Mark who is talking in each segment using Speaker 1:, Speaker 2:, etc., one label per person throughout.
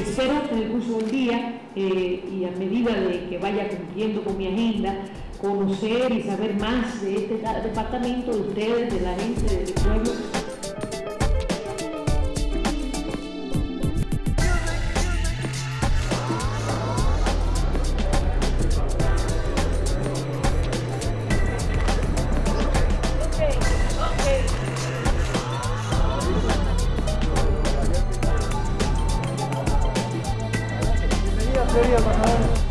Speaker 1: espero en el curso del día eh, y a medida de que vaya cumpliendo con mi agenda, conocer y saber más de este departamento, de ustedes, de la gente, del pueblo.
Speaker 2: sería,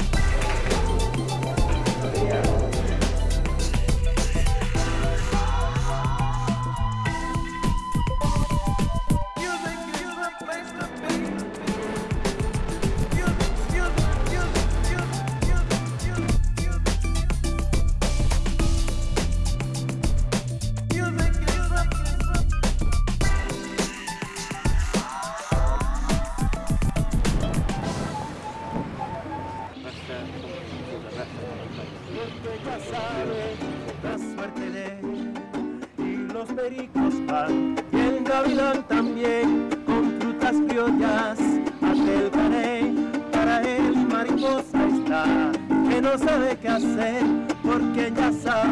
Speaker 2: la suerte de y los pericos van y el gavilán también con frutas criollas aquel caney para él mariposa está que no sabe qué hacer porque ya sabe suerte